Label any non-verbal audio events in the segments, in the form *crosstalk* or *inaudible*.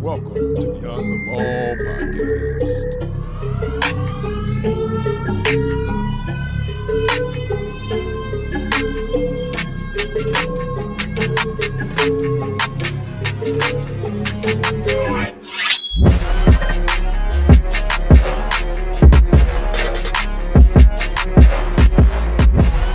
Welcome to Beyond the Ball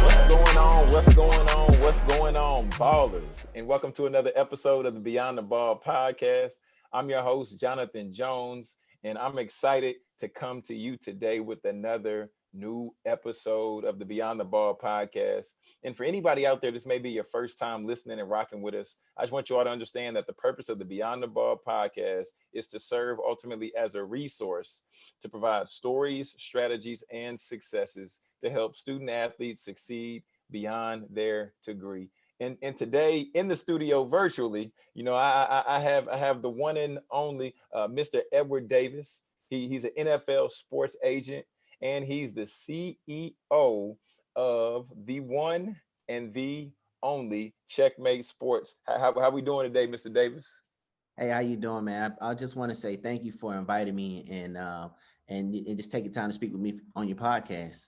What's going on? What's going on? What's going on, ballers? And welcome to another episode of the Beyond the Ball podcast. I'm your host, Jonathan Jones, and I'm excited to come to you today with another new episode of the Beyond the Ball podcast. And for anybody out there, this may be your first time listening and rocking with us. I just want you all to understand that the purpose of the Beyond the Ball podcast is to serve ultimately as a resource to provide stories, strategies, and successes to help student athletes succeed beyond their degree. And, and today in the studio virtually, you know, I, I, I have I have the one and only uh, Mr. Edward Davis. He, he's an NFL sports agent and he's the CEO of the one and the only Checkmate Sports. How, how, how we doing today, Mr. Davis? Hey, how you doing, man? I, I just want to say thank you for inviting me and uh, and, and just taking time to speak with me on your podcast.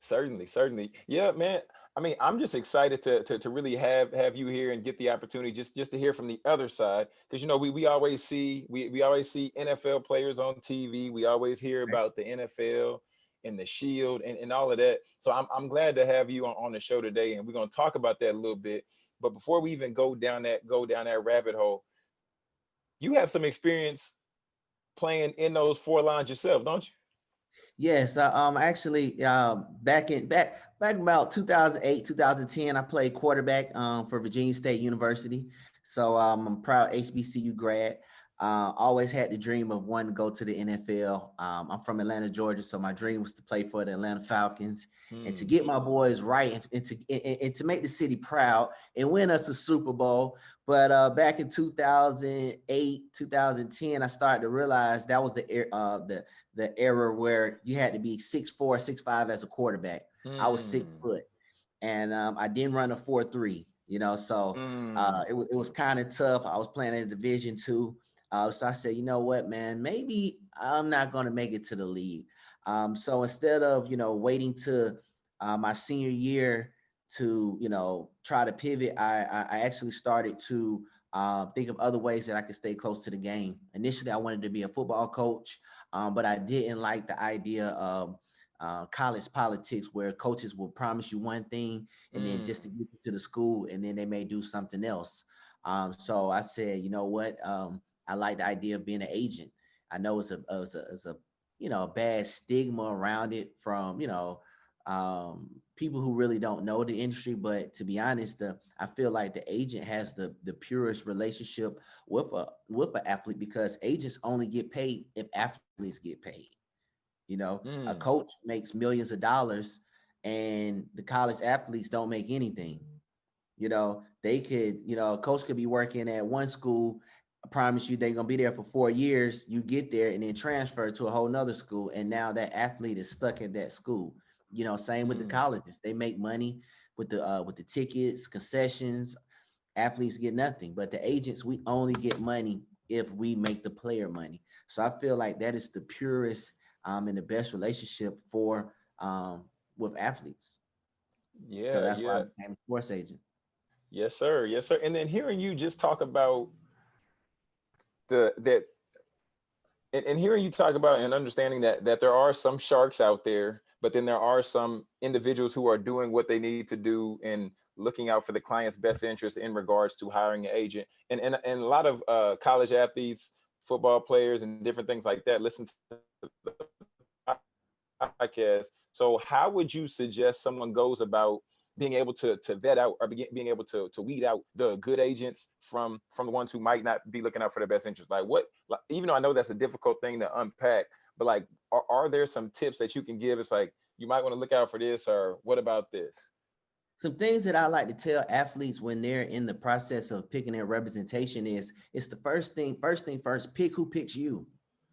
Certainly, certainly. Yeah, man. I mean, I'm just excited to, to to really have have you here and get the opportunity just just to hear from the other side because you know we we always see we we always see NFL players on TV. We always hear about the NFL and the Shield and, and all of that. So I'm I'm glad to have you on, on the show today, and we're gonna talk about that a little bit. But before we even go down that go down that rabbit hole, you have some experience playing in those four lines yourself, don't you? Yes, I, um, actually, uh, back in back back about 2008, 2010, I played quarterback um, for Virginia State University. So um, I'm a proud HBCU grad. Uh, always had the dream of wanting to go to the NFL. Um, I'm from Atlanta, Georgia, so my dream was to play for the Atlanta Falcons and to Hmm. get my boys right and, and to and, and to make the city proud and win us a Super Bowl. But uh, back in 2008, 2010, I started to realize that was the er- uh, the the era where you had to be six four, six five as a quarterback. I was six Hmm. foot, and um, I didn't run a four three. You know, so Hmm. uh, it, it was kind of tough. I was playing in Division two, uh, so I said, you know what, man, maybe I'm not going to make it to the league. Um, so instead of you know waiting to uh, my senior year to you know try to pivot, I I, I actually started to uh, think of other ways that I could stay close to the game. Initially, I wanted to be a football coach, um, but I didn't like the idea of uh, college politics where coaches will promise you one thing and then just to Mm. get you to the school and then they may do something else. Um, so I said, you know what? Um, I like the idea of being an agent. I know it's a, it's a, it's a you know, a bad stigma around it from, you know, um, people who really don't know the industry. But to be honest, the, I feel like the agent has the, the purest relationship with a, with an athlete because agents only get paid if athletes get paid. You know, a Mm. coach makes millions of dollars and the college athletes don't make anything. You know, they could, you know, a coach could be working at one school. I promise you they're gonna be there for four years. You get there and then transfer to a whole nother school, and now that athlete is stuck at that school. You know, same with Mm. the colleges. They make money with the uh with the tickets, concessions. Athletes get nothing, but the agents, we only get money if we make the player money. So I feel like that is the purest um and the best relationship for um with athletes. Yeah, So that's why I yeah. became a sports agent. Yes, sir. Yes, sir. And then hearing you just talk about the that and, and hearing you talk about and understanding that that there are some sharks out there, but then there are some individuals who are doing what they need to do and looking out for the client's best interest in regards to hiring an agent. And and, and a lot of uh, college athletes, football players, and different things like that listen to the podcast. So how would you suggest someone goes about being able to to vet out or being able to to weed out the good agents from from the ones who might not be looking out for their best interest like what like, even though i know that's a difficult thing to unpack but like are, are there some tips that you can give it's like you might want to look out for this or what about this Some things that I like to tell athletes when they're in the process of picking their representation is it's the first thing, first thing first, pick who picks you.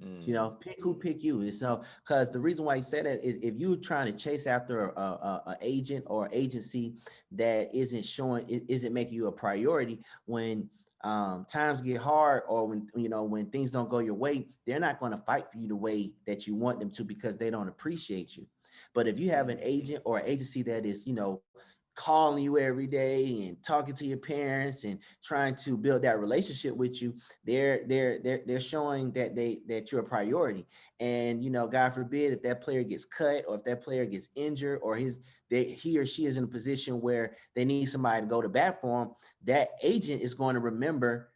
Mm, You know, pick who pick you. And so, because the reason why you said that is if you're trying to chase after a, a, a agent or agency that isn't showing, isn't making you a priority when um, times get hard or when you know when things don't go your way, they're not going to fight for you the way that you want them to because they don't appreciate you. But if you have an agent or agency that is, you know, calling you every day and talking to your parents and trying to build that relationship with you they're they're they're, they're showing that they that you're a priority. And you know god forbid if that player gets cut or if that player gets injured or his they he or she is in a position where they need somebody to go to bat for them that agent is going to remember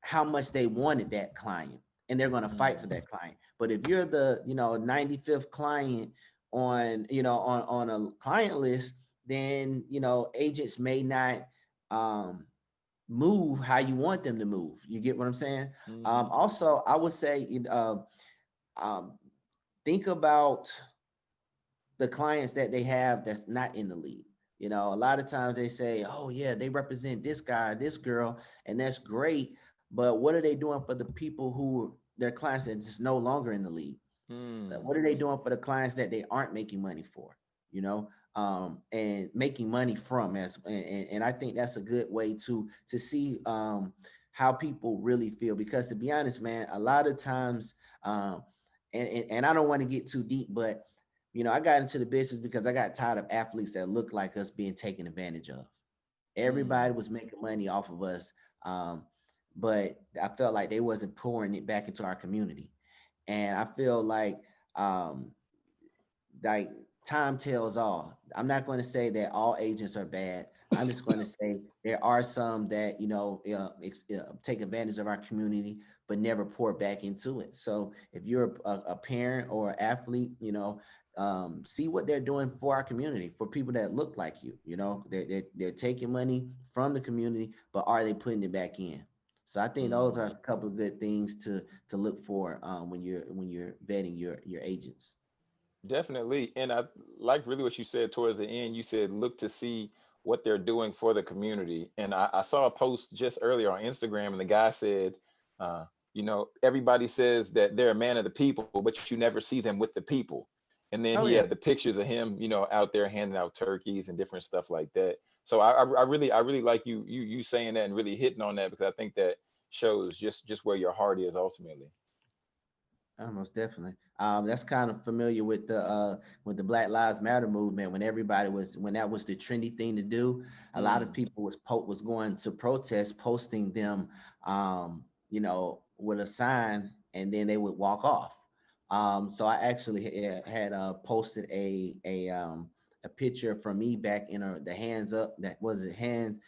how much they wanted that client and they're going to fight for mm. that client. But if you're the you know 95th client on you know on on a client list then you know agents may not um, move how you want them to move. You get what I'm saying? Mm. Um, also, I would say, uh, um, think about the clients that they have that's not in the league. You know, a lot of times they say, "Oh yeah, they represent this guy, this girl," and that's great. But what are they doing for the people who their clients that just no longer in the league? Mm. What are they doing for the clients that they aren't making money for? You know, um, and making money from as and, and I think that's a good way to to see um, how people really feel because to be honest, man, a lot of times um, and, and, and I don't want to get too deep, but you know, I got into the business because I got tired of athletes that look like us being taken advantage of. Everybody mm. was making money off of us. Um, but I felt like they wasn't pouring it back into our community. And I feel like um like time tells all. I'm not going to say that all agents are bad. I'm just going *laughs* to say there are some that, you know, uh, uh, take advantage of our community, but never pour back into it. So if you're a, a parent or athlete, you know, um, see what they're doing for our community, for people that look like you, you know, they're, they're, they're taking money from the community, but are they putting it back in? So I think those are a couple of good things to to look for um, when you're when you're vetting your your agents. Definitely. And I like really what you said towards the end. You said, look to see what they're doing for the community. And I, I saw a post just earlier on Instagram and the guy said, uh, you know, everybody says that they're a man of the people, but you never see them with the people. And then oh, he yeah. had the pictures of him, you know, out there handing out turkeys and different stuff like that. So I, I really, I really like you, you, you saying that and really hitting on that because I think that shows just, just where your heart is ultimately. Almost definitely. Um, that's kind of familiar with the uh, with the Black Lives Matter movement when everybody was when that was the trendy thing to do. A mm. lot of mm. people was po- was going to protest, posting them, um, you know, with a sign, and then they would walk off. Um, so I actually had, uh, posted a a um, a picture from me back in a, the hands up that was it hands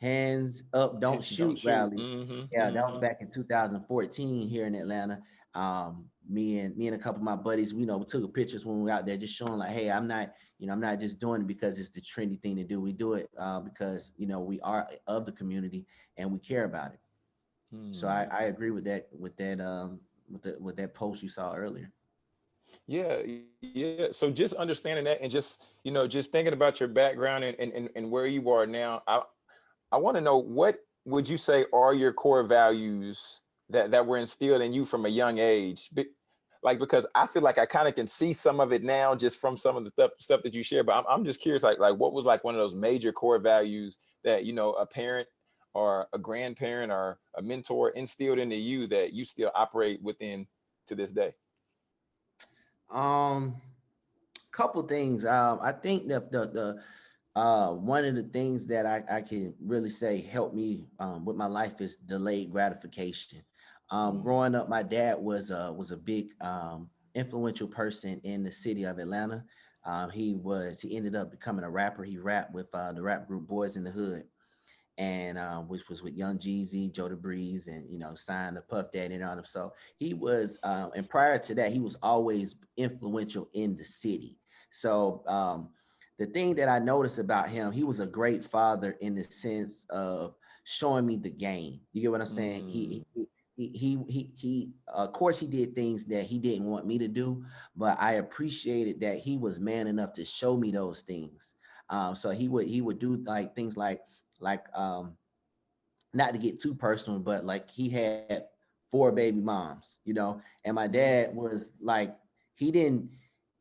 hands up don't, shoot, don't shoot, rally. Mm -hmm, yeah, mm -hmm. that was mm-hmm. back in 2014 here in Atlanta um, me and me and a couple of my buddies, we you know we took pictures when we were out there, just showing like, hey, I'm not, you know, I'm not just doing it because it's the trendy thing to do. We do it uh, because you know we are of the community and we care about it. Hmm. So I, I agree with that with that um, with the with that post you saw earlier. Yeah, yeah. So just understanding that and just you know just thinking about your background and and, and where you are now, I I want to know what would you say are your core values that that were instilled in you from a young age like because i feel like i kind of can see some of it now just from some of the stuff stuff that you share but I'm, I'm just curious like like what was like one of those major core values that you know a parent or a grandparent or a mentor instilled into you that you still operate within to this day um couple things um i think the the uh, one of the things that I, I can really say helped me um, with my life is delayed gratification. Um, growing up, my dad was uh, was a big um, influential person in the city of Atlanta. Um, he was he ended up becoming a rapper. He rapped with uh, the rap group Boys in the Hood, and uh, which was with Young Jeezy, Jody Breeze, and you know signed the Puff Daddy and all them. So he was, uh, and prior to that, he was always influential in the city. So um, the thing that I noticed about him, he was a great father in the sense of showing me the game. You get what I'm saying? Mm. He, he he he he of course he did things that he didn't want me to do but i appreciated that he was man enough to show me those things. Um so he would he would do like things like like um not to get too personal but like he had four baby moms you know and my dad was like he didn't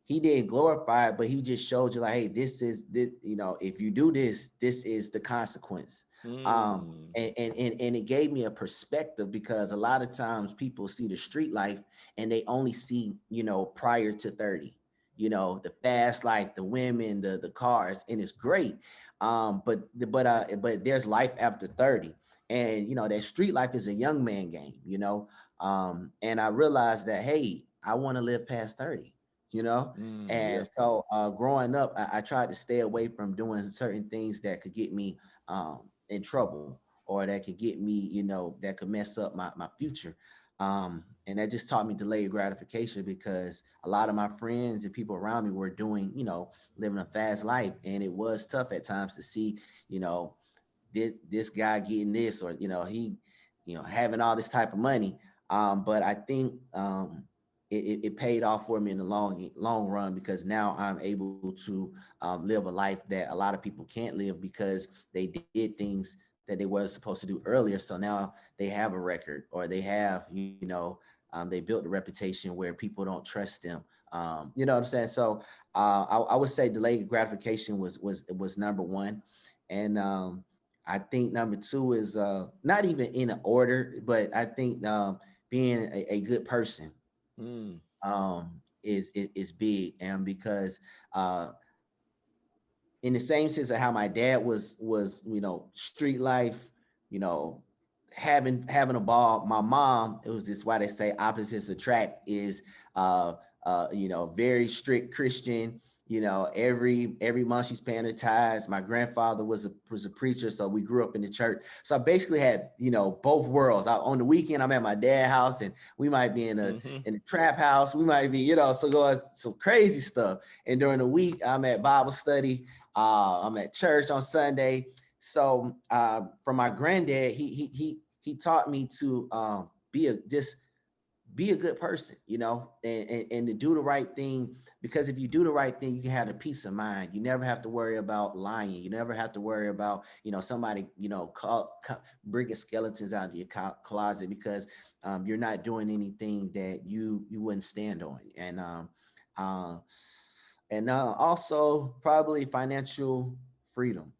he didn't glorify it but he just showed you like hey this is this you know if you do this this is the consequence Mm. Um, and, and, and, and it gave me a perspective because a lot of times people see the street life and they only see, you know, prior to 30, you know, the fast life, the women, the, the cars, and it's great. Um, but, but, uh, but there's life after 30 and, you know, that street life is a young man game, you know? Um, and I realized that, Hey, I want to live past 30 you know mm, and yeah. so uh growing up I, I, tried to stay away from doing certain things that could get me um in trouble or that could get me, you know, that could mess up my, my future. Um, and that just taught me delayed gratification because a lot of my friends and people around me were doing, you know, living a fast life. And it was tough at times to see, you know, this, this guy getting this, or, you know, he, you know, having all this type of money. Um, but I think um, it, it, paid off for me in the long long run because now I'm able to um, live a life that a lot of people can't live because they did things that they were supposed to do earlier. So now they have a record or they have, you know, um, they built a reputation where people don't trust them. Um, you know what I'm saying? So uh, I, I, would say delayed gratification was was was number one, and um, I think number two is uh, not even in order, but I think um, being a, a good person mm. um, is, is, is big, and because uh, in the same sense of how my dad was was you know street life, you know having having a ball. My mom, it was just why they say opposites attract is uh uh you know very strict Christian you know, every every month she's paying her tithes. My grandfather was a was a preacher, so we grew up in the church. So I basically had, you know, both worlds. I, on the weekend, I'm at my dad's house, and we might be in a mm -hmm. in a trap house. We might be, you know, so going some crazy stuff. And during the week, I'm at Bible study. Uh, I'm at church on Sunday. So uh, from my granddad, he he he he taught me to um, be a just be a good person, you know, and, and, and, to do the right thing. Because if you do the right thing, you can have a peace of mind. You never have to worry about lying. You never have to worry about, you know, somebody, you know, call, call, bringing skeletons out of your closet because um, you're not doing anything that you you wouldn't stand on. And um, uh, and uh, also probably financial freedom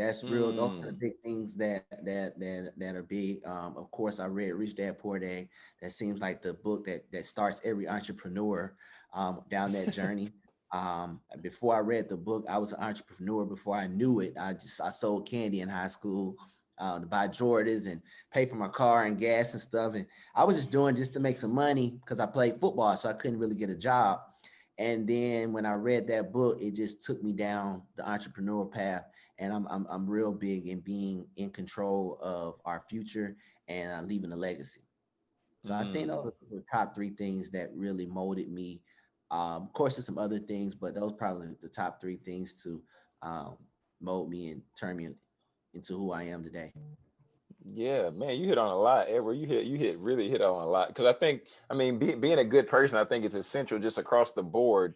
that's real. Mm. Those are the mm. big things that that that that are big. Um, of course, I read Rich Dad Poor Dad. That seems like the book that that starts every entrepreneur um, down that *laughs* journey. um, before I read the book, I was an entrepreneur. Before I knew it, I just I sold candy in high school. Uh, to buy Jordans and pay for my car and gas and stuff. And I was just doing just to make some money because I played football, so I couldn't really get a job. And then when I read that book, it just took me down the entrepreneurial path and I'm, I'm, I'm real big in being in control of our future and uh, leaving a legacy. So mm. I think mm. those are the top three things that really molded me. Um, of course, there's some other things, but those probably the top three things to um, mold me and turn me into who I am today. Yeah, man, you hit on a lot, Edward. You hit, you hit, really hit on a lot. Because I think, I mean, be, being a good person, I think is essential just across the board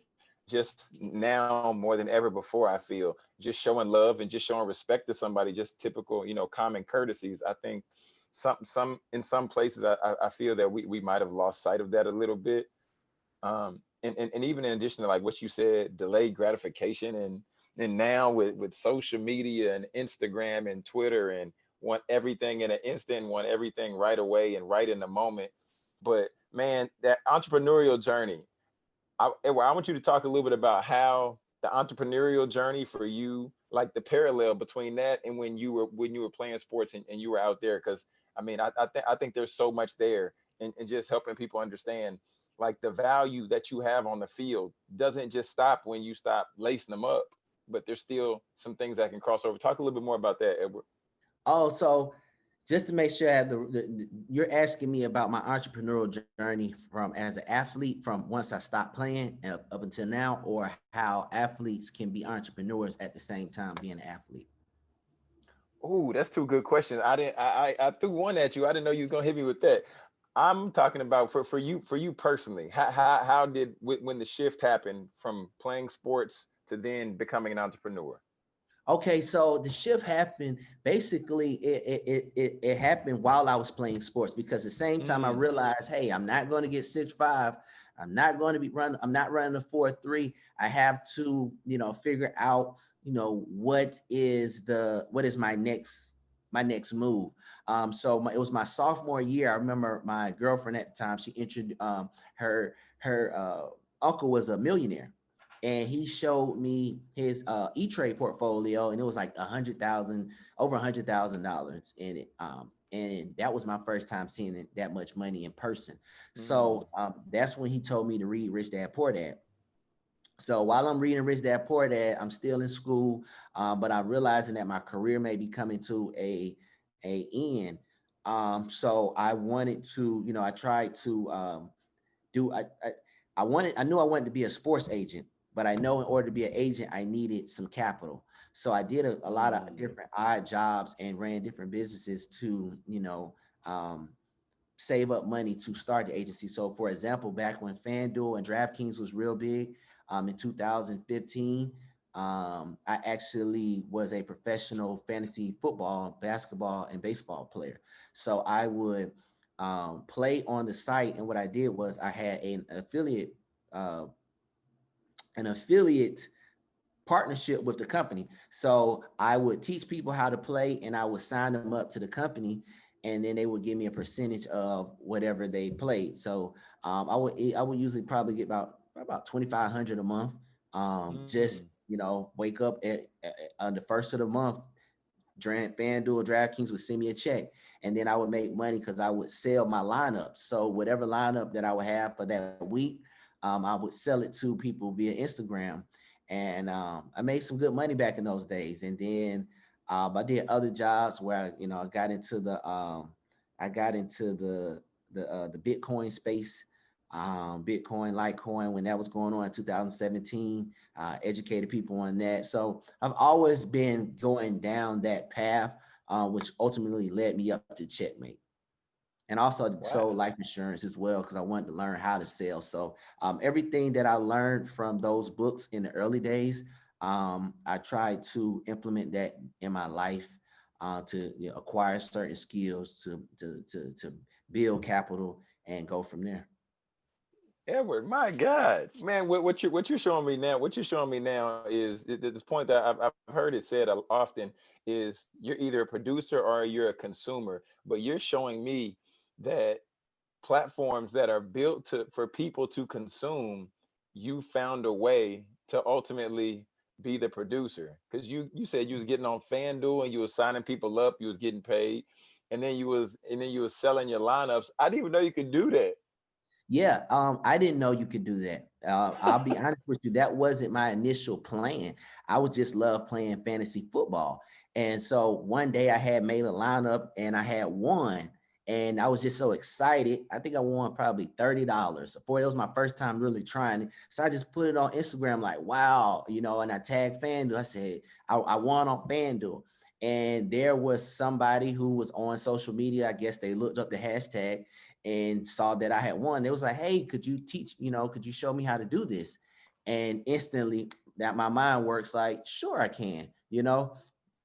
just now more than ever before i feel just showing love and just showing respect to somebody just typical you know common courtesies i think some some in some places i i feel that we, we might have lost sight of that a little bit um and, and and even in addition to like what you said delayed gratification and and now with with social media and instagram and twitter and want everything in an instant want everything right away and right in the moment but man that entrepreneurial journey I, eh, I want you to talk a little bit about how the entrepreneurial journey for you, like the parallel between that and when you were when you were playing sports and, and you were out there. Cause I mean, I, I think I think there's so much there and, and just helping people understand like the value that you have on the field doesn't just stop when you stop lacing them up, but there's still some things that can cross over. Talk a little bit more about that, Edward. Oh, so just to make sure I have the, the, you're asking me about my entrepreneurial journey from as an athlete from once I stopped playing up, up until now, or how athletes can be entrepreneurs at the same time being an athlete. Oh, that's two good questions. I didn't. I, I, I threw one at you. I didn't know you were gonna hit me with that. I'm talking about for for you for you personally. How how, how did when the shift happened from playing sports to then becoming an entrepreneur? Okay, so the shift happened. Basically, it it it, it happened while I was playing sports because the same time mm. I realized, hey, I'm not going to get six five. I'm not going to be running. I'm not running a four three. I have to, you know, figure out, you know, what is the what is my next my next move. Um, so my, it was my sophomore year. I remember my girlfriend at the time. She introduced um, her her uh, uncle was a millionaire, and he showed me his uh, E Trade portfolio, and it was like a hundred thousand, over a hundred thousand dollars in it. Um, and that was my first time seeing it, that much money in person. So Mm. um, that's when he told me to read Rich Dad Poor Dad. So while I'm reading Rich Dad Poor Dad, I'm still in school, uh, but I'm realizing that my career may be coming to a a end. Um, so I wanted to, you know, I tried to um, do. I, I I wanted. I knew I wanted to be a sports agent, but I know in order to be an agent, I needed some capital. So I did a, a lot of Mm. different odd jobs and ran different businesses to, you know, um, save up money to start the agency. So for example, back when FanDuel and DraftKings was real big um, in 2015, um, I actually was a professional fantasy football, basketball, and baseball player. So I would um, play on the site. And what I did was I had an affiliate, uh, an affiliate partnership with the company. So I would teach people how to play and I would sign them up to the company and then they would give me a percentage of whatever they played. So um, I would I would usually probably get about about 2,500 a month. Um, just, Mm. you know, wake up at, at- on the first of the month, Dra- FanDuel, DraftKings would send me a check and then I would make money because I would sell my lineup. So whatever lineup that I would have for that week, um, I would sell it to people via Instagram and um, I made some good money back in those days. And then um, I did other jobs where I, you know I got into the um, I got into the the uh, the Bitcoin space, um, Bitcoin, Litecoin when that was going on in 2017. Uh, educated people on that. So I've always been going down that path, uh, which ultimately led me up to Checkmate. And also Wow. sold life insurance as well because I wanted to learn how to sell. So um, everything that I learned from those books in the early days, um, I tried to implement that in my life uh, to you know, acquire certain skills to, to, to, to build capital and go from there. Edward, my God, man, what, what you what you're showing me now, what you're showing me now is th- th- this point that I've, I've heard it said often is you're either a producer or you're a consumer, but you're showing me that platforms that are built to for people to consume, you found a way to ultimately be the producer because you you said you was getting on FanDuel and you was signing people up, you was getting paid, and then you was and then you was selling your lineups. I didn't even know you could do that. Yeah, um, I didn't know you could do that. Uh, I'll be honest with you, that wasn't my initial plan. I was just love playing fantasy football. And so one day I had made a lineup and I had won. And I was just so excited. I think I won probably $30 for it was my first time really trying it. So I just put it on Instagram, like, wow, you know, and I tagged FanDuel. I said, I, I won on FanDuel. And there was somebody who was on social media. I guess they looked up the hashtag and saw that I had won. It was like, hey, could you teach, you know, could you show me how to do this? And instantly that my mind works like, sure, I can, you know,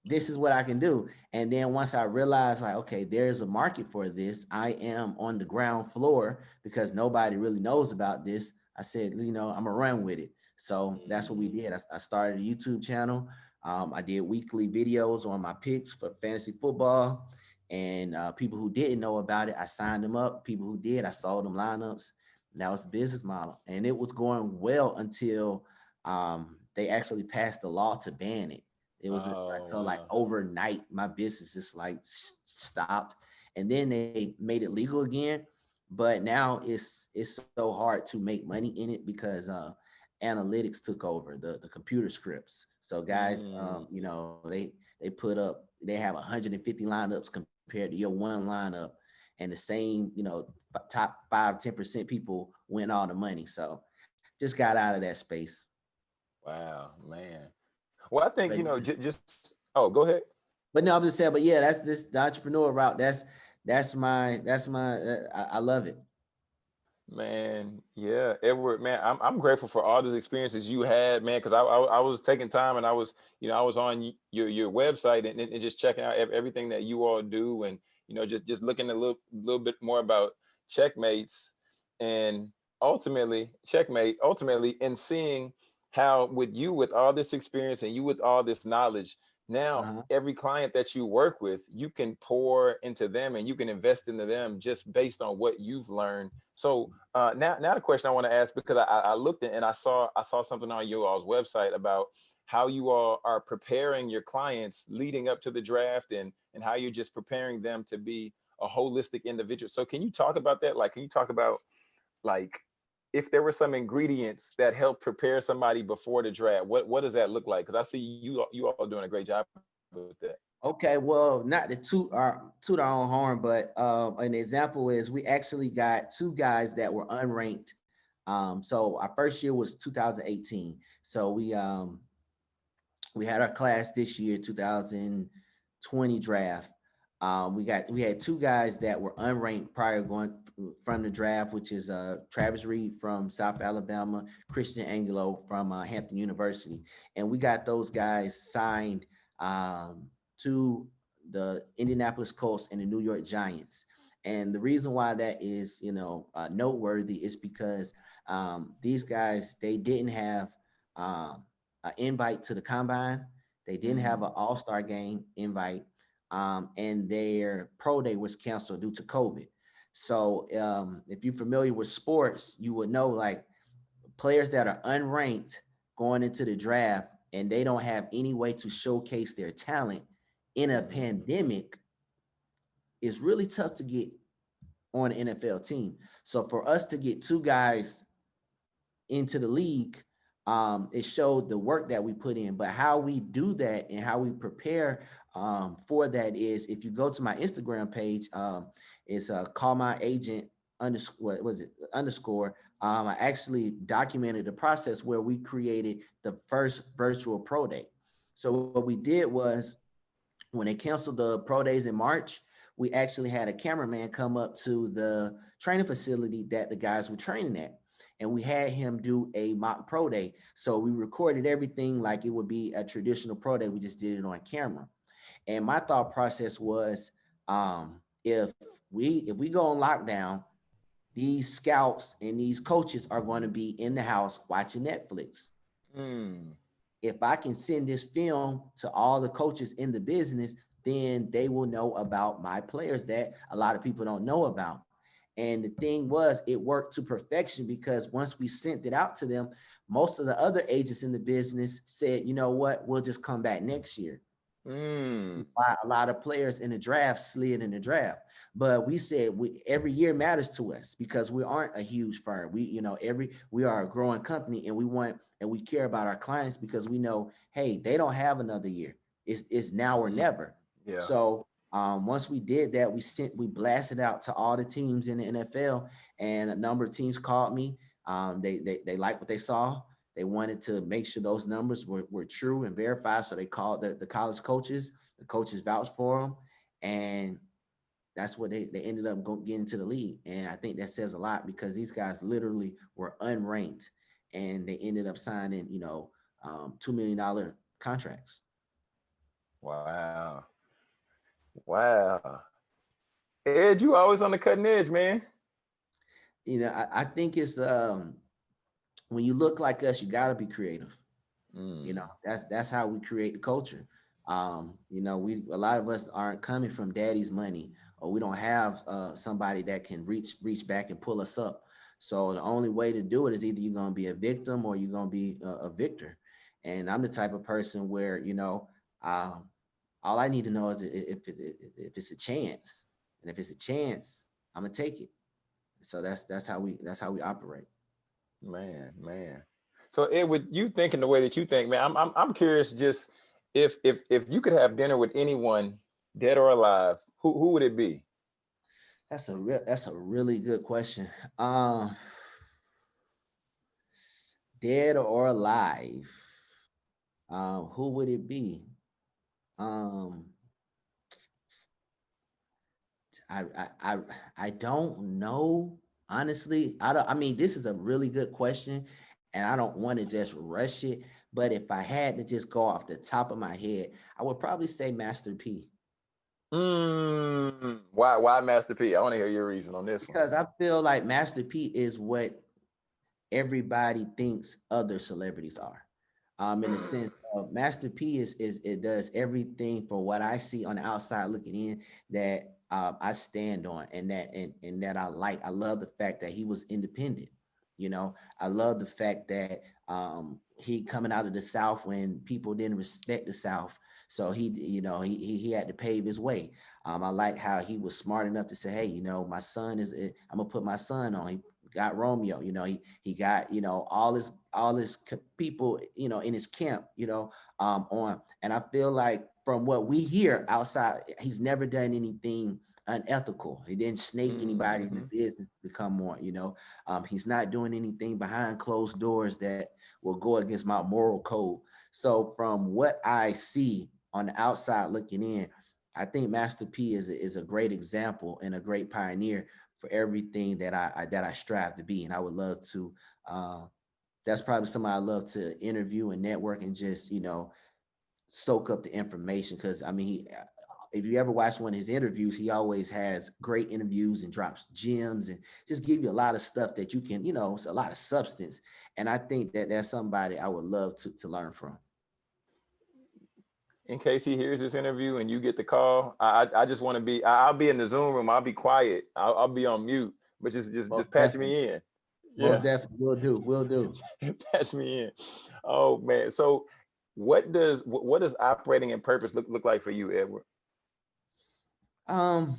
this is what I can do. And then once I realized like, okay, there's a market for this, I am on the ground floor because nobody really knows about this. I said, you know, I'm gonna run with it. So that's what we did. I, I started a YouTube channel. Um, I did weekly videos on my picks for fantasy football and uh, people who didn't know about it, I signed them up. People who did, I sold them lineups. And that was the business model, and it was going well until um, they actually passed the law to ban it. It was Oh, so like overnight, my business just like stopped, and then they made it legal again. But now it's it's so hard to make money in it because uh, analytics took over the the computer scripts. So guys, Mm. um, you know, they they put up they have 150 lineups compared to your one lineup and the same you know top five ten percent people win all the money so just got out of that space Wow, man. Well, I think you know, just oh, go ahead. but no i'm just saying but yeah that's this the entrepreneur route that's that's my that's my uh, I, I love it Man, yeah, Edward, man, I'm I'm grateful for all those experiences you had, man, because I, I I was taking time and I was, you know, I was on your your website and, and just checking out everything that you all do, and you know, just just looking a little little bit more about checkmates, and ultimately checkmate, ultimately, and seeing how with you with all this experience and you with all this knowledge, now Uh-huh. every client that you work with, you can pour into them and you can invest into them just based on what you've learned. So uh, now, now the question I want to ask because I, I looked and I saw I saw something on your all's website about how you all are preparing your clients leading up to the draft and and how you're just preparing them to be a holistic individual. So can you talk about that? Like, can you talk about like if there were some ingredients that help prepare somebody before the draft, what what does that look like? Because I see you you all doing a great job with that. Okay, well, not to toot our toot our own horn, but uh, an example is we actually got two guys that were unranked. Um, so our first year was 2018. So we um, we had our class this year, 2020 draft. Um, we got we had two guys that were unranked prior going from the draft, which is uh, Travis Reed from South Alabama, Christian Angelo from uh, Hampton University, and we got those guys signed um, to the Indianapolis Colts and the New York Giants. And the reason why that is, you know, uh, noteworthy is because um, these guys they didn't have um, an invite to the combine, they didn't have an All Star game invite um, and their pro day was canceled due to COVID. So um, if you're familiar with sports, you would know like players that are unranked going into the draft and they don't have any way to showcase their talent in a pandemic it's really tough to get on an NFL team. So for us to get two guys into the league, um, it showed the work that we put in, but how we do that and how we prepare um, for that is if you go to my Instagram page, um, it's uh, call my agent underscore, what was it, underscore. Um, I actually documented the process where we created the first virtual pro day. So what we did was when they canceled the pro days in March, we actually had a cameraman come up to the training facility that the guys were training at and we had him do a mock pro day. So we recorded everything like it would be a traditional pro day. We just did it on camera. And my thought process was, um, if we if we go on lockdown, these scouts and these coaches are going to be in the house watching Netflix. Mm. If I can send this film to all the coaches in the business, then they will know about my players that a lot of people don't know about. And the thing was, it worked to perfection because once we sent it out to them, most of the other agents in the business said, you know what, we'll just come back next year. Mm. Why a lot of players in the draft slid in the draft. But we said we every year matters to us because we aren't a huge firm. We, you know, every we are a growing company and we want and we care about our clients because we know, hey, they don't have another year. It's it's now or never. Yeah. So um, once we did that, we sent we blasted out to all the teams in the NFL, and a number of teams called me. Um, they they they liked what they saw. They wanted to make sure those numbers were, were true and verified. So they called the, the college coaches. The coaches vouched for them, and that's what they, they ended up going getting to the league. And I think that says a lot because these guys literally were unranked, and they ended up signing, you know, um, two million dollar contracts. Wow. Wow. Ed, you always on the cutting edge, man. You know, I, I think it's um when you look like us, you gotta be creative. Mm. You know, that's that's how we create the culture. Um, you know, we a lot of us aren't coming from daddy's money, or we don't have uh somebody that can reach reach back and pull us up. So the only way to do it is either you're gonna be a victim or you're gonna be a, a victor. And I'm the type of person where you know, um, all I need to know is if if, if it's a chance, and if it's a chance, I'm gonna take it. So that's that's how we that's how we operate. Man, man. So Ed, with you thinking the way that you think, man, I'm I'm I'm curious just if if if you could have dinner with anyone, dead or alive, who who would it be? That's a real that's a really good question. Um dead or alive. Um, who would it be? Um I I I, I don't know honestly. I don't I mean this is a really good question and I don't want to just rush it, but if I had to just go off the top of my head, I would probably say Master P. Mm, why why Master P? I want to hear your reason on this one. Because one. I feel like Master P is what everybody thinks other celebrities are. Um, in the sense uh, Master P is is it does everything for what I see on the outside looking in that uh, I stand on and that and, and that I like. I love the fact that he was independent. You know, I love the fact that um, he coming out of the South when people didn't respect the South. So he, you know, he, he, he had to pave his way. Um, I like how he was smart enough to say, hey, you know, my son is, eh, I'm gonna put my son on. He got Romeo, you know, he he got, you know, all his all his people, you know, in his camp, you know, um, on. And I feel like from what we hear outside, he's never done anything unethical. He didn't snake anybody mm -hmm. in the business to come on, you know. Um, he's not doing anything behind closed doors that will go against my moral code. So from what I see on the outside looking in, I think Master P is a, is a great example and a great pioneer for everything that I, I that I strive to be. And I would love to, uh, that's probably somebody I love to interview and network and just, you know, soak up the information. Cause I mean, he, uh, if you ever watch one of his interviews, he always has great interviews and drops gems and just give you a lot of stuff that you can, you know, it's a lot of substance. And I think that that's somebody I would love to, to learn from. In case he hears this interview and you get the call, I I just want to be, I'll be in the Zoom room. I'll be quiet. I'll, I'll be on mute, but just just, just patch me in. Yeah, definitely will do. We'll do. *laughs* patch me in. Oh man. So what does what does operating in purpose look, look like for you, Edward? Um,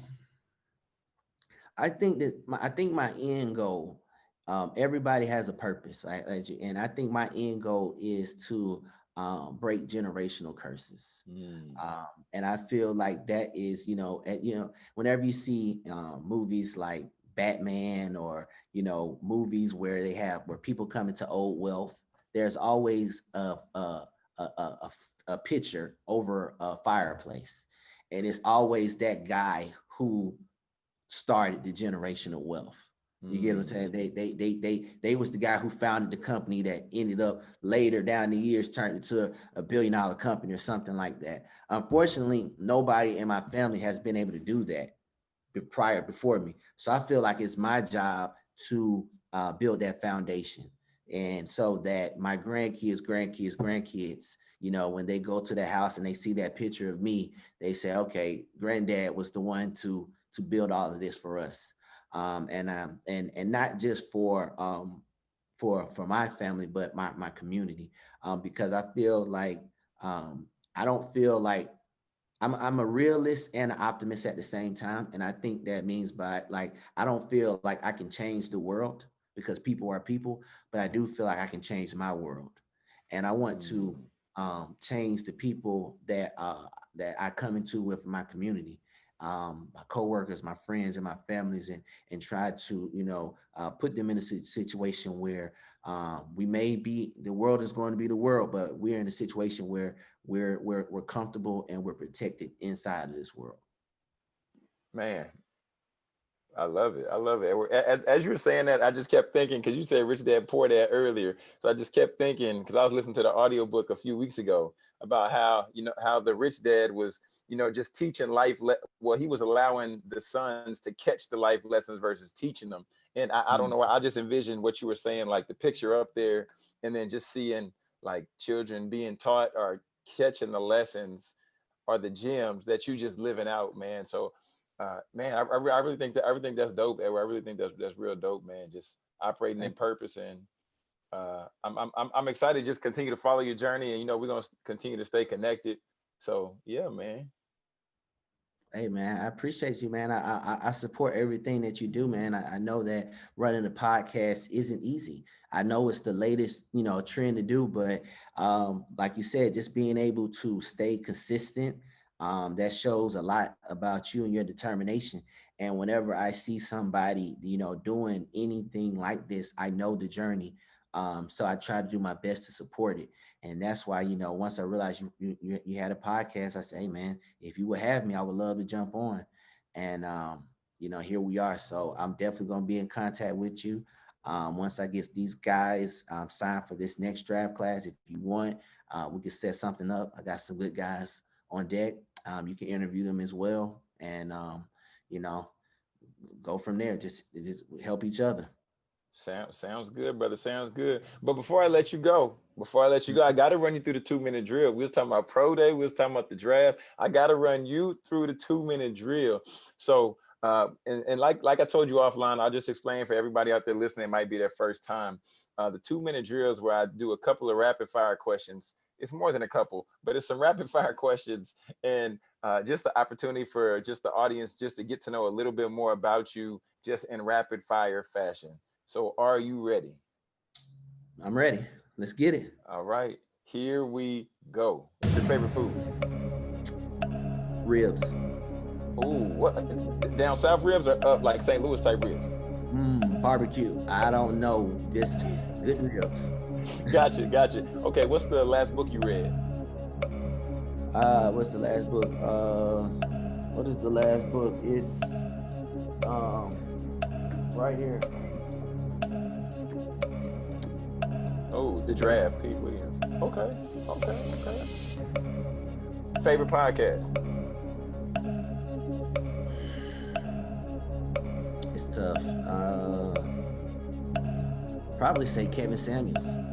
I think that my, I think my end goal, um, everybody has a purpose, right? And I think my end goal is to um, break generational curses. Mm. Um, and I feel like that is, you know, at, you know, whenever you see um, movies like Batman or, you know, movies where they have, where people come into old wealth, there's always a, a, a, a, a picture over a fireplace and it's always that guy who started the generational wealth. You get what I'm saying? Mm. They they they they they was the guy who founded the company that ended up later down the years turned into a, a billion dollar company or something like that. Unfortunately, nobody in my family has been able to do that prior before me. So I feel like it's my job to uh, build that foundation, and so that my grandkids, grandkids, grandkids you know, when they go to the house and they see that picture of me, they say, okay, granddad was the one to to build all of this for us. Um, and um, and and not just for um, for for my family, but my my community, um, because I feel like um, I don't feel like I'm I'm a realist and an optimist at the same time, and I think that means by like I don't feel like I can change the world because people are people, but I do feel like I can change my world, and I want to mm. um, change the people that uh, that I come into with my community, um, my coworkers, my friends, and my families, and and try to you know uh, put them in a situation where um, we may be the world is going to be the world, but we're in a situation where we're we're we're comfortable and we're protected inside of this world. Man, I love it. I love it. As, as you were saying that, I just kept thinking, because you said Rich Dad Poor Dad earlier. So I just kept thinking, because I was listening to the audiobook a few weeks ago about how, you know, how the rich dad was, you know, just teaching life. well, he was allowing the sons to catch the life lessons versus teaching them. And I, I don't mm. know, I just envisioned what you were saying, like the picture up there, and then just seeing like children being taught or catching the lessons or the gems that you just living out, man. So uh, man, I, I, really think that everything that's dope. Edward. I really think that's that's real dope, man. Just operating in purpose, and uh, I'm I'm I'm excited. Just continue to follow your journey, and you know we're gonna continue to stay connected. So yeah, man. Hey man, I appreciate you, man. I, I, I support everything that you do, man. I, I, know that running a podcast isn't easy. I know it's the latest, you know, trend to do, but um, like you said, just being able to stay consistent um, that shows a lot about you and your determination. And whenever I see somebody, you know, doing anything like this, I know the journey. Um, so I try to do my best to support it. And that's why, you know, once I realized you, you, you had a podcast, I said, hey man, if you would have me, I would love to jump on. And, um, you know, here we are. So I'm definitely going to be in contact with you. Um, once I get these guys um, signed for this next draft class, if you want, uh, we can set something up. I got some good guys on deck um, you can interview them as well. And, um, you know, go from there, just, just help each other. Sound, sounds good, brother. Sounds good. But before I let you go, before I let you go, I got to run you through the two minute drill. We was talking about pro day. We was talking about the draft. I got to run you through the two minute drill. So, uh, and, and like like I told you offline, I'll just explain for everybody out there listening. It might be their first time. Uh, the two minute drills where I do a couple of rapid fire questions. It's more than a couple, but it's some rapid *laughs* fire questions and uh, just the opportunity for just the audience just to get to know a little bit more about you just in rapid fire fashion. So are you ready? I'm ready. Let's get it. All right, here we go. What's your favorite food? Ribs. Oh, what? Down south ribs or up like St. Louis type ribs? Mm, barbecue. I don't know. Just good ribs. *laughs* gotcha, gotcha. Okay, what's the last book you read? Uh, what's the last book? Uh, what is the last book? It's um right here. Oh, the draft, Pete Williams. Okay, okay, okay. Favorite podcast? It's tough. Uh, probably say Kevin Samuels.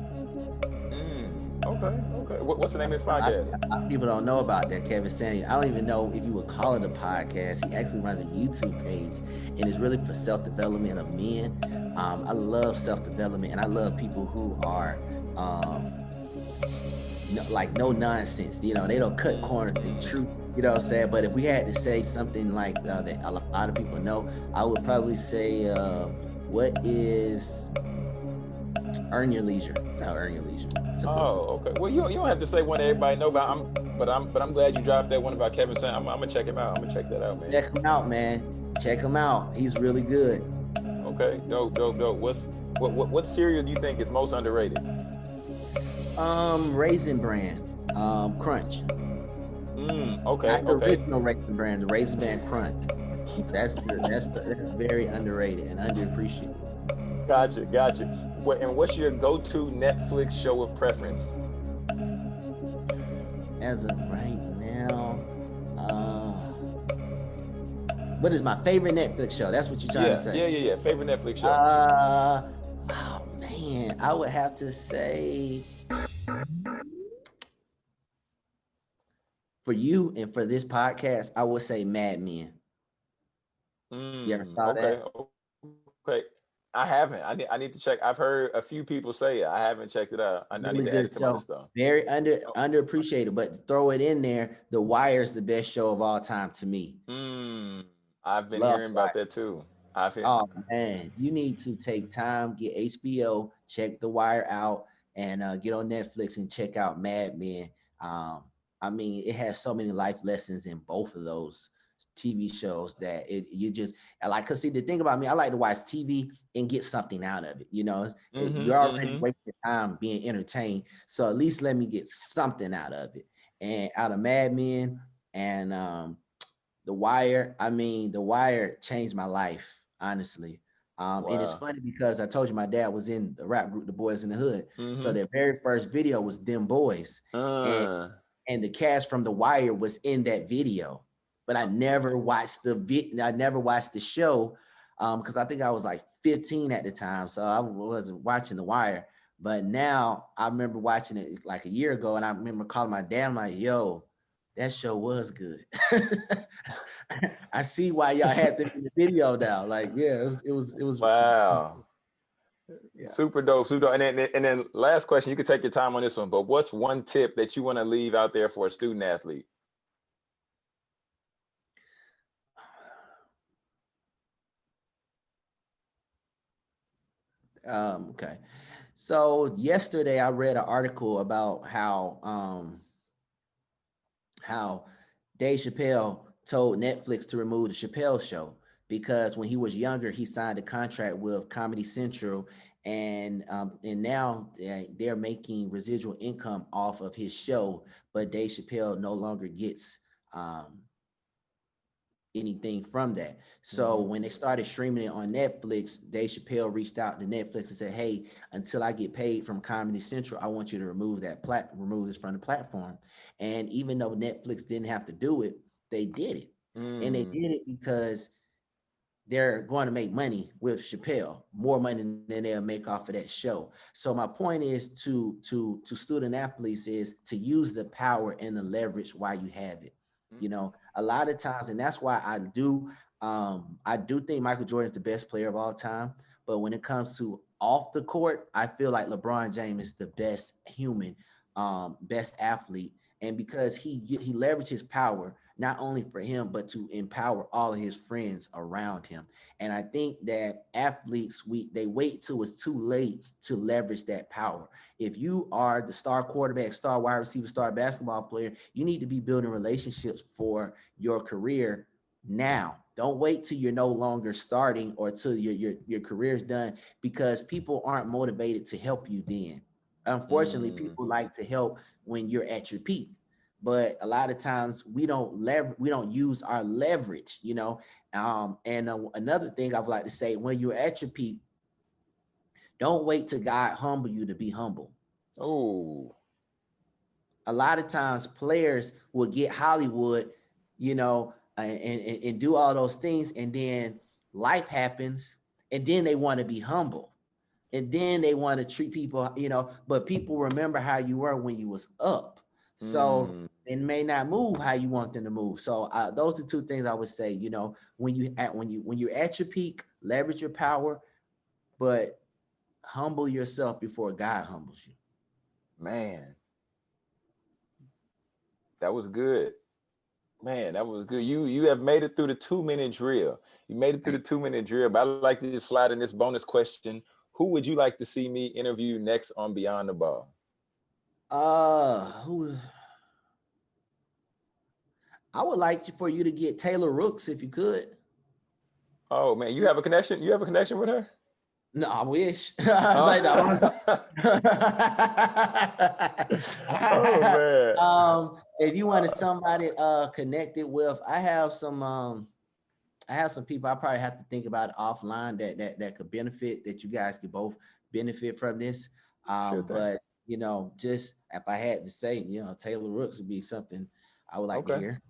Okay, okay. What, what's the name of this podcast? Lot of people don't know about that Kevin Samuels. I don't even know if you would call it a podcast. He actually runs a YouTube page, and it's really for self development of men. Um, I love self development, and I love people who are um, no, like no nonsense. You know, they don't cut corners. The truth. You know what I'm saying? But if we had to say something like uh, that a lot of people know, I would probably say, uh, what is earn your leisure? It's how earn your leisure. Oh, okay. Well, you don't, you don't have to say one everybody know about. I'm, but I'm, but I'm glad you dropped that one about Kevin Sam. I'm, I'm gonna check him out. I'm gonna check that out, man. Check him out, man. Check him out. He's really good. Okay, dope, dope, dope. What's what what, what cereal do you think is most underrated? Um, Raisin Bran, um, Crunch. Mm, okay, Not the okay. original Raisin Bran, the Raisin Bran Crunch. That's the, that's the, that's very underrated and underappreciated. Gotcha, gotcha. What and what's your go-to Netflix show of preference? As of right now, uh, what is my favorite Netflix show? That's what you're trying yeah, to say. Yeah, yeah, yeah. Favorite Netflix show. Uh, oh man, I would have to say for you and for this podcast, I would say Mad Men. Mm, you ever saw okay, that? okay. I haven't. I need. I need to check. I've heard a few people say it. I haven't checked it out. I, I need to add it to my though. Very under Oh. underappreciated, but throw it in there. The Wire's the best show of all time to me. Mm, I've been Love hearing about that too. I've heard. Oh man, you need to take time, get HBO, check The Wire out, and uh, get on Netflix and check out Mad Men. Um, I mean, it has so many life lessons in both of those TV shows that it you just like. Cause see, the thing about me, I like to watch TV and get something out of it. You know, It- Mhm, you're already mhm. wasting time being entertained, so at least let me get something out of it. And out of Mad Men and um, The Wire, I mean, The Wire changed my life, honestly. Um, and it's funny because I told you my dad was in the rap group, The Boyz N da Hood. So Mhm. their very first video was Dem Boyz, Uh, and the cast from The Wire was in that video. But I never watched the. I never watched the show um, because I think I was like 15 at the time, so I wasn't watching The Wire. But now I remember watching it like a year ago, and I remember calling my dad. I'm like, "Yo, that show was good." *laughs* I see why y'all had them in the video now. Like, yeah, it was, it was, it was. wow. Yeah. Super dope, super dope. And then, and then last question, you can take your time on this one, but what's one tip that you want to leave out there for a student athlete? Um, okay. So yesterday I read an article about how um how Dave Chappelle told Netflix to remove the Chappelle show because when he was younger he signed a contract with Comedy Central and um and now they- they're making residual income off of his show but Dave Chappelle no longer gets um anything from that. So when they started streaming it on Netflix, Dave Chappelle reached out to Netflix and said, "Hey, until I get paid from Comedy Central, I want you to remove that plat, remove this from the platform." And even though Netflix didn't have to do it, they did it, and they Mm, did it because they're going to make money with Chappelle, more money than they'll make off of that show. So my point is to to to student athletes is to use the power and the leverage while you have it. Mm-hmm. You know, a lot of times, and that's why I do um I do think Michael Jordan is the best player of all time. But when it comes to off the court, I feel like LeBron James is the best human, um, best athlete. And because he he leverages power not only for him, but to empower all of his friends around him. And I think that athletes, we they wait till it's too late to leverage that power. If you are the star quarterback, star wide receiver, star basketball player, you need to be building relationships for your career now. Don't wait till you're no longer starting or till your your your career's done because people aren't motivated to help you then. Unfortunately, mm. people like to help when you're at your peak but a lot of times we don't lever we don't use our leverage you know? Um and uh, another thing i would like to say when you're at your peak don't wait to god humble you to be humble. Oh. A lot of times players will get hollywood you know and, and, and do all those things and then life happens and then they want to be humble and then they want to treat people you know? But people remember how you were when you was up so mm. it may not move how you want them to move. So uh, those are two things I would say. You know, when you at when you when you're at your peak, leverage your power, but humble yourself before God humbles you. Man, that was good. Man, that was good. You you have made it through the two minute drill. You made it through the two minute drill. But I'd like to just slide in this bonus question. Who would you like to see me interview next on Beyond the Ball? Uh, who? I would like for you to get Taylor Rooks if you could. Oh man, you have a connection? You have a connection with her? No, I wish. *laughs* oh. oh man. *laughs* Um, if you wanted somebody uh connected with, I have some um I have some people I probably have to think about offline that that that could benefit that you guys could both benefit from this. Um, sure but you know, just if I had to say, you know, Taylor Rooks would be something I would like okay. to hear.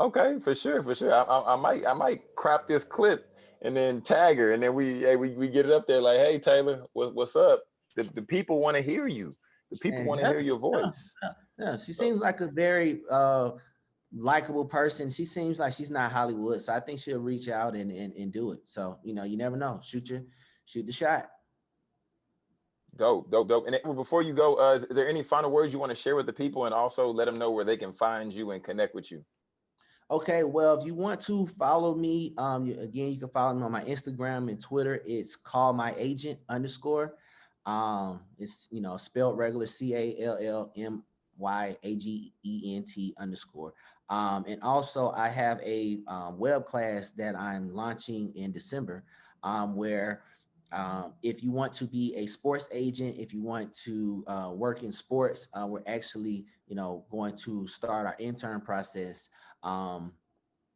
Okay, for sure, for sure. I, I, I, might I might crop this clip and then tag her, and then we hey, we we get it up there like, hey Taylor, what, what's up? The, the people want to hear you. The people want to hear your voice. Yeah, yeah, she seems like a very uh likable person. She seems like she's not Hollywood, so I think she'll reach out and and, and do it. So you know, you never know. Shoot your shoot the shot. Dope, dope, dope. And before you go, uh, is, is there any final words you want to share with the people and also let them know where they can find you and connect with you? Okay, well, if you want to follow me, um, again, you can follow me on my Instagram and Twitter. It's call my agent underscore. Um, it's you know spelled regular C A L L M Y A G E N T underscore. Um, and also I have a um, web class that I'm launching in December, um, where um, if you want to be a sports agent, if you want to uh, work in sports, uh, we're actually, you know, going to start our intern process um,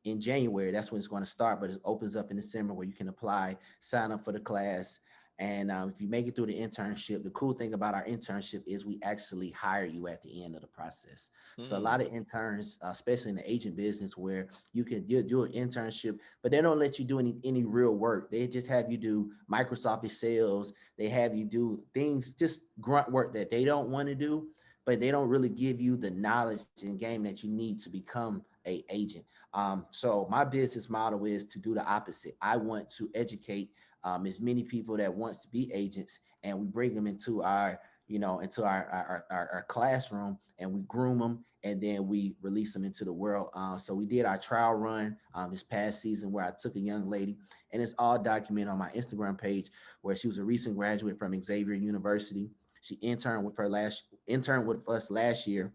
in January. That's when it's going to start, but it opens up in December where you can apply, sign up for the class, and um, if you make it through the internship, the cool thing about our internship is we actually hire you at the end of the process. Mm. So a lot of mm. interns, uh, especially in the agent business, where you can do, do an internship, but they don't let you do any, any real work. They just have you do Microsoft sales. They have you do things, just grunt work that they don't want to do, but they don't really give you the knowledge and game that you need to become a agent. Um, so my business model is to do the opposite. I want to educate um, as many people that wants to be agents and we bring them into our you know into our our, our, our classroom and we groom them and then we release them into the world. Uh, so we did our trial run um, this past season where i took a young lady and it's all documented on my instagram page where she was a recent graduate from xavier university. She interned with her last interned with us last year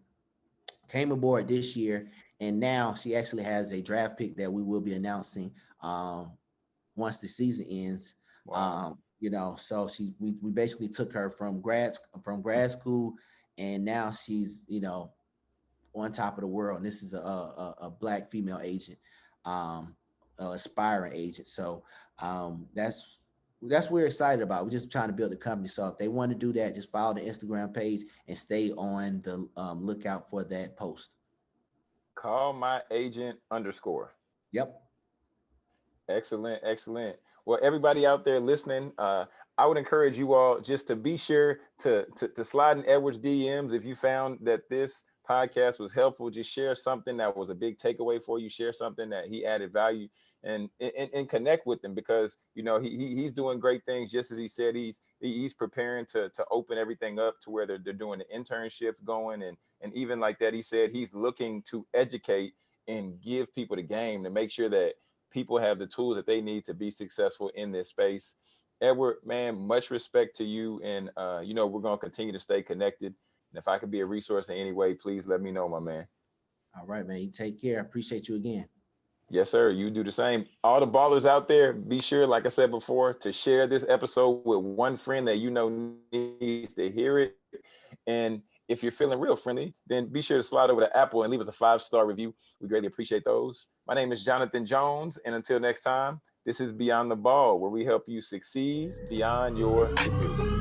came aboard this year and now she actually has a draft pick that we will be announcing um, once the season ends Wow. Um, you know, so she we, we basically took her from grad from grad school, and now she's you know on top of the world. And this is a a, a black female agent, um, aspiring agent. So um, that's that's what we're excited about. We're just trying to build a company. So if they want to do that, just follow the Instagram page and stay on the um, lookout for that post. Call my agent underscore. Yep. Excellent, excellent. Well, everybody out there listening, uh, I would encourage you all just to be sure to, to, to slide in Edward's DMs if you found that this podcast was helpful. Just share something that was a big takeaway for you. Share something that he added value and and, and connect with him because you know he, he he's doing great things. Just as he said, he's he's preparing to to open everything up to where they're, they're doing the internships going and and even like that, he said he's looking to educate and give people the game to make sure that people have the tools that they need to be successful in this space. Edward, man, much respect to you. And, uh, you know, we're going to continue to stay connected. And if I could be a resource in any way, please let me know, my man. All right, man. You take care. I appreciate you again. Yes, sir. You do the same. All the ballers out there, be sure, like I said before, to share this episode with one friend that you know needs to hear it. And if you're feeling real friendly, then be sure to slide over to Apple and leave us a five-star review. We greatly appreciate those. My name is Jonathan Jones. And until next time, this is Beyond the Ball, where we help you succeed beyond your degree.